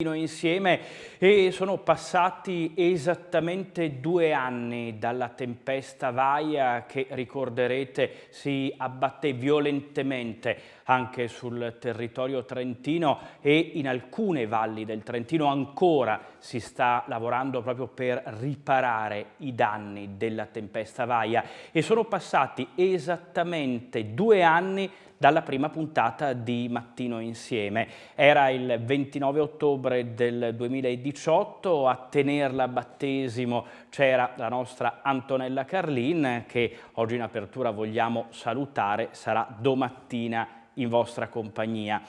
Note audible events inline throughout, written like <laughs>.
insieme e sono passati esattamente due anni dalla tempesta Vaia che ricorderete si abbatté violentemente anche sul territorio trentino e in alcune valli del Trentino ancora si sta lavorando proprio per riparare i danni della tempesta Vaia. E sono passati esattamente due anni dalla prima puntata di Mattino Insieme. Era il 29 ottobre del 2018, a tenerla battesimo c'era la nostra Antonella Carlin che oggi in apertura vogliamo salutare, sarà domattina in vostra compagnia.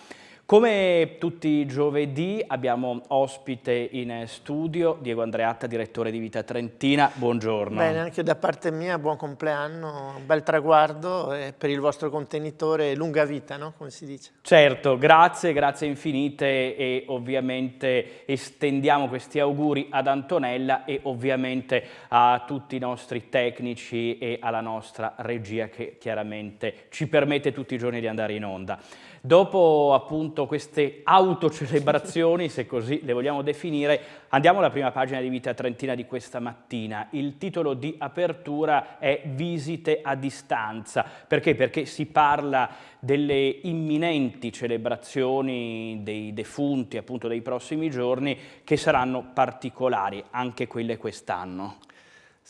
Come tutti i giovedì abbiamo ospite in studio Diego Andreatta, direttore di Vita Trentina, buongiorno. Bene, anche da parte mia buon compleanno, un bel traguardo e per il vostro contenitore lunga vita, no? come si dice. Certo, grazie, grazie infinite e ovviamente estendiamo questi auguri ad Antonella e ovviamente a tutti i nostri tecnici e alla nostra regia che chiaramente ci permette tutti i giorni di andare in onda. Dopo appunto queste autocelebrazioni, se così le vogliamo definire, andiamo alla prima pagina di Vita Trentina di questa mattina. Il titolo di apertura è Visite a distanza. Perché? Perché si parla delle imminenti celebrazioni dei defunti, appunto dei prossimi giorni, che saranno particolari, anche quelle quest'anno.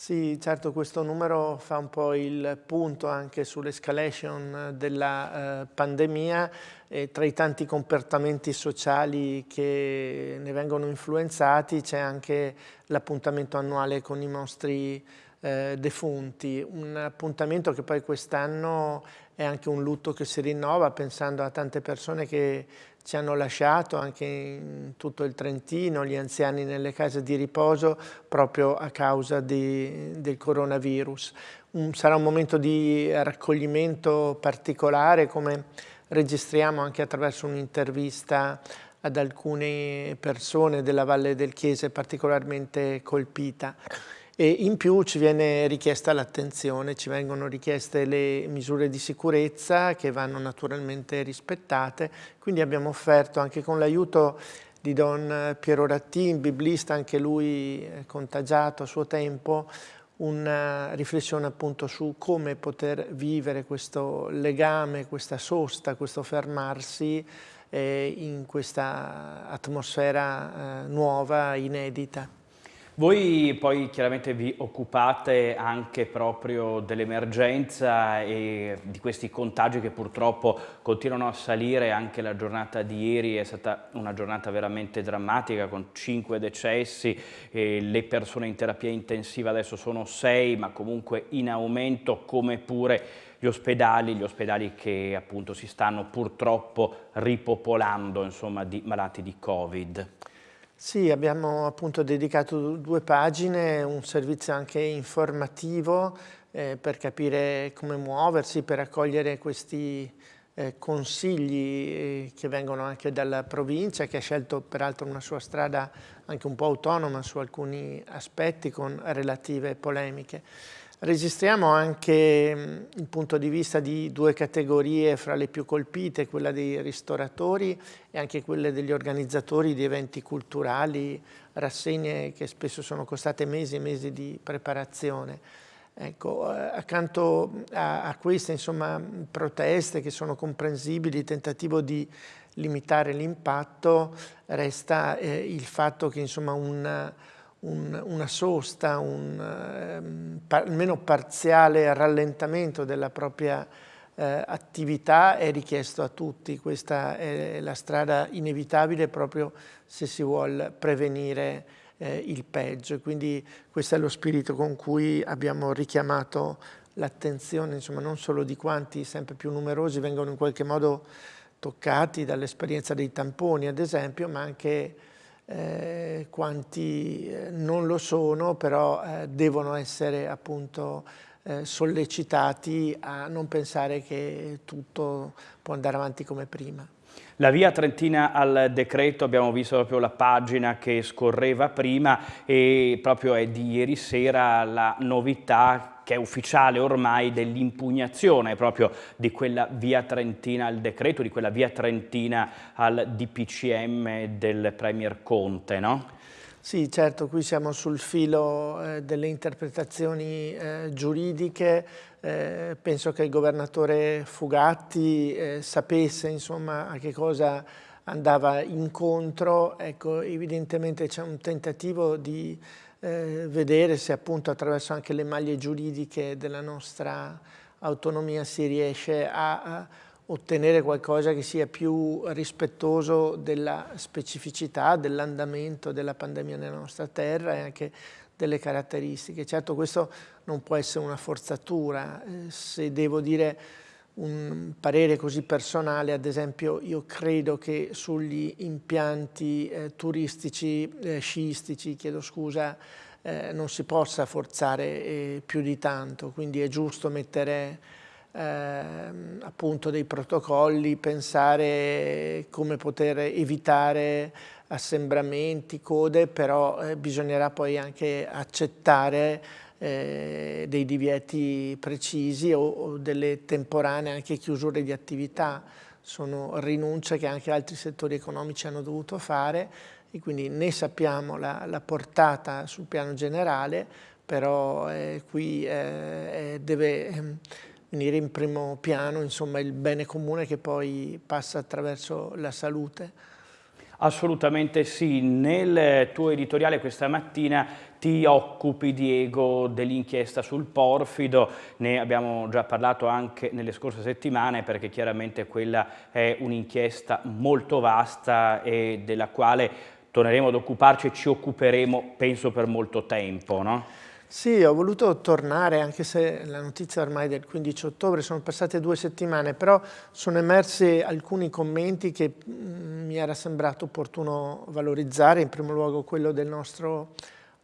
Sì, certo questo numero fa un po' il punto anche sull'escalation della eh, pandemia e tra i tanti comportamenti sociali che ne vengono influenzati c'è anche l'appuntamento annuale con i nostri eh, defunti, un appuntamento che poi quest'anno è anche un lutto che si rinnova pensando a tante persone che ci hanno lasciato anche in tutto il Trentino, gli anziani nelle case di riposo proprio a causa di, del coronavirus. Un, sarà un momento di raccoglimento particolare come registriamo anche attraverso un'intervista ad alcune persone della Valle del Chiese particolarmente colpita e in più ci viene richiesta l'attenzione, ci vengono richieste le misure di sicurezza che vanno naturalmente rispettate, quindi abbiamo offerto anche con l'aiuto di Don Piero Rattin, biblista, anche lui contagiato a suo tempo, una riflessione appunto su come poter vivere questo legame, questa sosta, questo fermarsi eh, in questa atmosfera eh, nuova, inedita. Voi poi chiaramente vi occupate anche proprio dell'emergenza e di questi contagi che purtroppo continuano a salire, anche la giornata di ieri è stata una giornata veramente drammatica con 5 decessi, le persone in terapia intensiva adesso sono 6 ma comunque in aumento come pure gli ospedali, gli ospedali che appunto si stanno purtroppo ripopolando insomma, di malati di Covid. Sì, abbiamo appunto dedicato due pagine, un servizio anche informativo eh, per capire come muoversi, per accogliere questi eh, consigli eh, che vengono anche dalla provincia, che ha scelto peraltro una sua strada anche un po' autonoma su alcuni aspetti con relative polemiche. Registriamo anche il punto di vista di due categorie fra le più colpite, quella dei ristoratori e anche quelle degli organizzatori di eventi culturali, rassegne che spesso sono costate mesi e mesi di preparazione. Ecco, eh, accanto a, a queste insomma, proteste che sono comprensibili, il tentativo di limitare l'impatto, resta eh, il fatto che insomma, un un, una sosta, un eh, par, almeno parziale rallentamento della propria eh, attività è richiesto a tutti. Questa è la strada inevitabile proprio se si vuole prevenire eh, il peggio. Quindi questo è lo spirito con cui abbiamo richiamato l'attenzione, non solo di quanti sempre più numerosi vengono in qualche modo toccati dall'esperienza dei tamponi, ad esempio, ma anche eh, quanti eh, non lo sono, però eh, devono essere appunto eh, sollecitati a non pensare che tutto può andare avanti come prima. La via Trentina al decreto, abbiamo visto proprio la pagina che scorreva prima e proprio è di ieri sera la novità che è ufficiale ormai dell'impugnazione proprio di quella via Trentina al decreto, di quella via Trentina al DPCM del Premier Conte, no? Sì, certo, qui siamo sul filo eh, delle interpretazioni eh, giuridiche, eh, penso che il governatore Fugatti eh, sapesse insomma, a che cosa andava incontro, ecco, evidentemente c'è un tentativo di eh, vedere se appunto attraverso anche le maglie giuridiche della nostra autonomia si riesce a, a ottenere qualcosa che sia più rispettoso della specificità, dell'andamento della pandemia nella nostra terra e anche delle caratteristiche. Certo questo non può essere una forzatura, eh, se devo dire un parere così personale, ad esempio io credo che sugli impianti eh, turistici, eh, sciistici, chiedo scusa, eh, non si possa forzare eh, più di tanto, quindi è giusto mettere ehm, appunto dei protocolli, pensare come poter evitare assembramenti, code, però eh, bisognerà poi anche accettare eh, dei divieti precisi o, o, delle temporanee anche chiusure di attività. Sono rinunce che anche altri settori economici hanno dovuto fare e quindi ne sappiamo la, la portata sul piano generale, però eh, qui eh, deve ehm, venire in primo piano insomma, il bene comune che poi passa attraverso la salute. Assolutamente sì, nel tuo editoriale questa mattina ti occupi, Diego, dell'inchiesta sul porfido, ne abbiamo già parlato anche nelle scorse settimane perché chiaramente quella è un'inchiesta molto vasta e della quale torneremo ad occuparci e ci occuperemo penso per molto tempo, no? Sì, ho voluto tornare, anche se la notizia ormai del 15 ottobre, sono passate due settimane, però sono emersi alcuni commenti che mm, mi era sembrato opportuno valorizzare, in primo luogo quello del nostro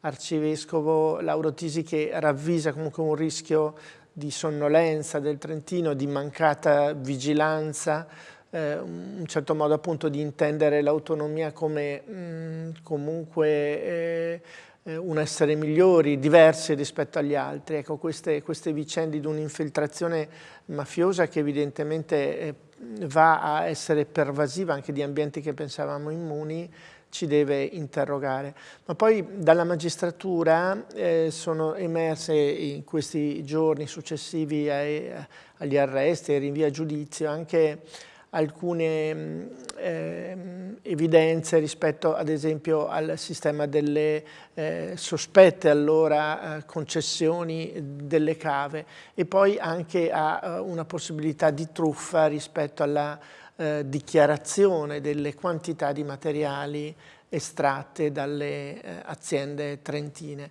arcivescovo Lauro Tisi che ravvisa comunque un rischio di sonnolenza del Trentino, di mancata vigilanza, eh, un certo modo appunto di intendere l'autonomia come mh, mm, comunque... Eh, un essere migliori, diversi rispetto agli altri. Ecco, queste, queste vicende di un'infiltrazione mafiosa che evidentemente eh, va a essere pervasiva anche di ambienti che pensavamo immuni, ci deve interrogare. Ma poi dalla magistratura eh, sono emerse in questi giorni successivi ai, agli arresti, ai rinvii a giudizio, anche alcune eh, evidenze rispetto ad esempio al sistema delle eh, sospette allora eh, concessioni delle cave e poi anche a eh, una possibilità di truffa rispetto alla eh, dichiarazione delle quantità di materiali estratte dalle eh, aziende trentine.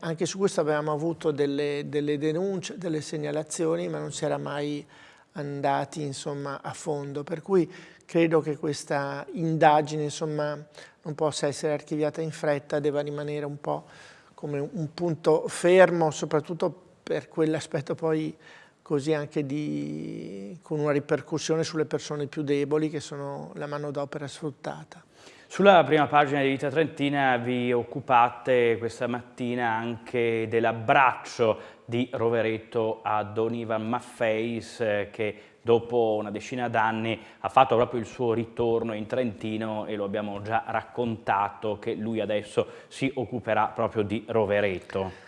anche su questo avevamo avuto delle, delle denunce, delle segnalazioni, ma non si era mai andati insomma, a fondo, per cui credo che questa indagine insomma, non possa essere archiviata in fretta, deve rimanere un po' come un punto fermo, soprattutto per quell'aspetto poi così anche di, con una ripercussione sulle persone più deboli che sono la manodopera sfruttata. Sulla prima pagina di Vita Trentina vi occupate questa mattina anche dell'abbraccio di Rovereto a Don Ivan Maffeis eh, che dopo una decina d'anni ha fatto proprio il suo ritorno in Trentino e lo abbiamo già raccontato che lui adesso si occuperà proprio di Rovereto.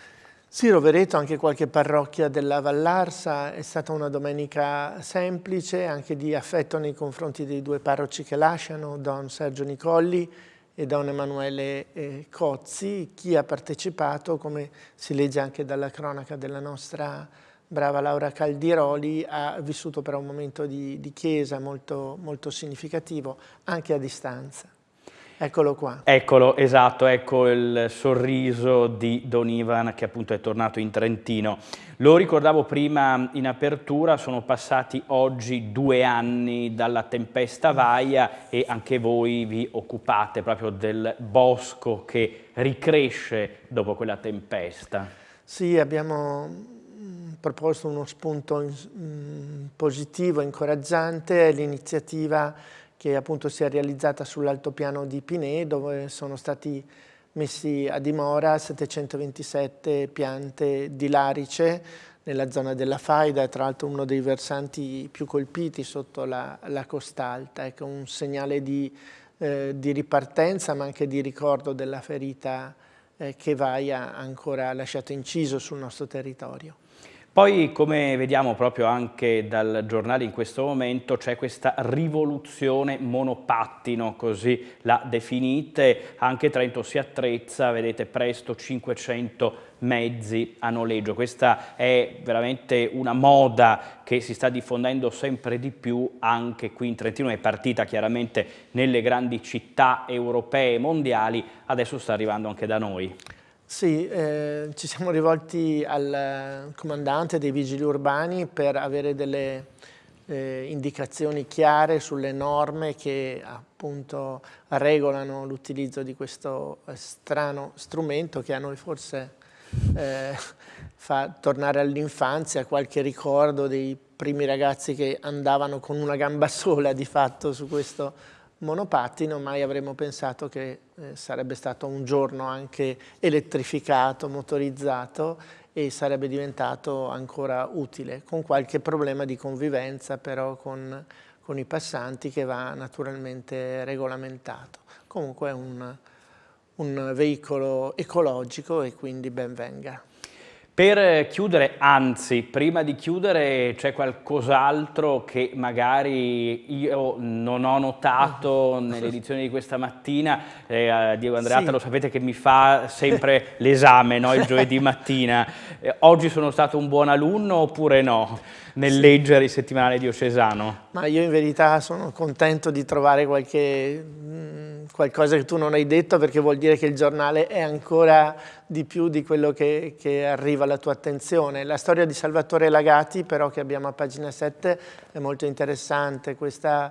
Sì, Rovereto, anche qualche parrocchia della Vallarsa, è stata una domenica semplice, anche di affetto nei confronti dei due parroci che lasciano, Don Sergio Nicolli e Don Emanuele eh, Cozzi. Chi ha partecipato, come si legge anche dalla cronaca della nostra brava Laura Caldiroli, ha vissuto però un momento di, di chiesa molto, molto significativo, anche a distanza. Eccolo qua. Eccolo, esatto, ecco il sorriso di Don Ivan che appunto è tornato in Trentino. Lo ricordavo prima in apertura, sono passati oggi due anni dalla tempesta Vaia e anche voi vi occupate proprio del bosco che ricresce dopo quella tempesta. Sì, abbiamo mm, proposto uno spunto mm, positivo, incoraggiante, l'iniziativa che appunto si è realizzata sull'altopiano di Pinè dove sono stati messi a dimora 727 piante di larice nella zona della Faida, tra l'altro uno dei versanti più colpiti sotto la, la costa alta, ecco un segnale di, eh, di, ripartenza ma anche di ricordo della ferita eh, che Vaia ancora lasciato inciso sul nostro territorio. Poi, come vediamo proprio anche dal giornale in questo momento, c'è questa rivoluzione monopattino, così la definite. Anche Trento si attrezza, vedete presto 500 mezzi a noleggio. Questa è veramente una moda che si sta diffondendo sempre di più anche qui in Trentino, è partita chiaramente nelle grandi città europee e mondiali, adesso sta arrivando anche da noi. Sì, eh, ci siamo rivolti al comandante dei vigili urbani per avere delle eh, indicazioni chiare sulle norme che appunto regolano l'utilizzo di questo strano strumento che a noi forse eh, fa tornare all'infanzia, qualche ricordo dei primi ragazzi che andavano con una gamba <laughs> sola di fatto su questo monopattino, mai avremmo pensato che eh, sarebbe stato un giorno anche elettrificato, motorizzato e sarebbe diventato ancora utile, con qualche problema di convivenza però con, con i passanti che va naturalmente regolamentato. Comunque è un, un veicolo ecologico e quindi ben venga. Per chiudere, anzi, prima di chiudere c'è qualcos'altro che magari io non ho notato nell'edizione di questa mattina. Eh, Diego Andreatta sì. lo sapete che mi fa sempre <laughs> l'esame no? il giovedì mattina. Eh, oggi sono stato un buon alunno oppure no? Nel sì. leggere il settimanale diocesano? Ma io in verità sono contento di trovare qualche qualcosa che tu non hai detto perché vuol dire che il giornale è ancora di più di quello che, che arriva alla tua attenzione. La storia di Salvatore Lagati però che abbiamo a pagina 7 è molto interessante, questa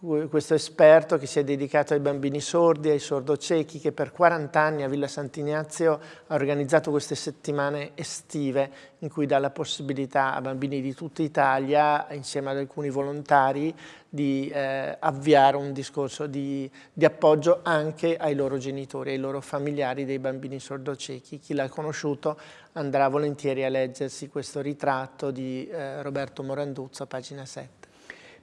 questo esperto che si è dedicato ai bambini sordi, ai sordociechi, che per 40 anni a Villa Sant'Ignazio ha organizzato queste settimane estive in cui dà la possibilità a bambini di tutta Italia, insieme ad alcuni volontari, di eh, avviare un discorso di, di, appoggio anche ai loro genitori, ai loro familiari dei bambini sordociechi. Chi l'ha conosciuto andrà volentieri a leggersi questo ritratto di eh, Roberto Moranduzzo, pagina 7.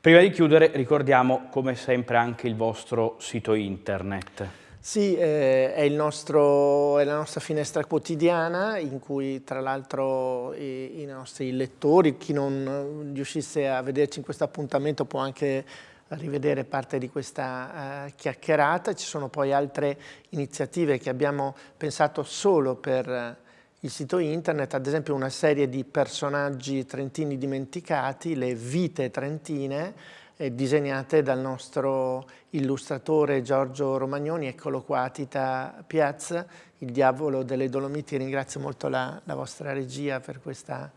Prima di chiudere ricordiamo come sempre anche il vostro sito internet. Sì, eh, è, nostro, è, la nostra finestra quotidiana in cui tra l'altro i, i, nostri lettori, chi non riuscisse a vederci in questo appuntamento può anche rivedere parte di questa uh, chiacchierata. Ci sono poi altre iniziative che abbiamo pensato solo per il sito internet, ad esempio una serie di personaggi trentini dimenticati, le vite trentine, eh, disegnate dal nostro illustratore Giorgio Romagnoni, eccolo qua, Tita Piazza, il diavolo delle Dolomiti, ringrazio molto la, la vostra regia per questa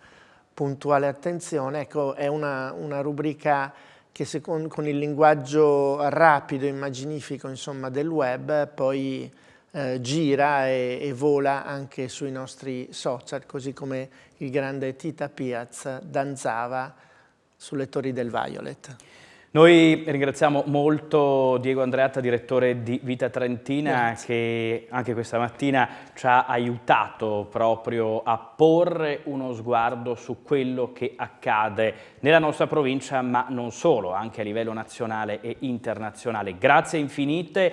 puntuale attenzione, ecco è una, una rubrica che secondo, con il linguaggio rapido immaginifico insomma, del web poi eh, gira e, e, vola anche sui nostri social, così come il grande Tita Piaz danzava sulle torri del Violet. Noi ringraziamo molto Diego Andreatta, direttore di Vita Trentina, Grazie. che anche questa mattina ci ha aiutato proprio a porre uno sguardo su quello che accade nella nostra provincia, ma non solo, anche a livello nazionale e internazionale. Grazie infinite.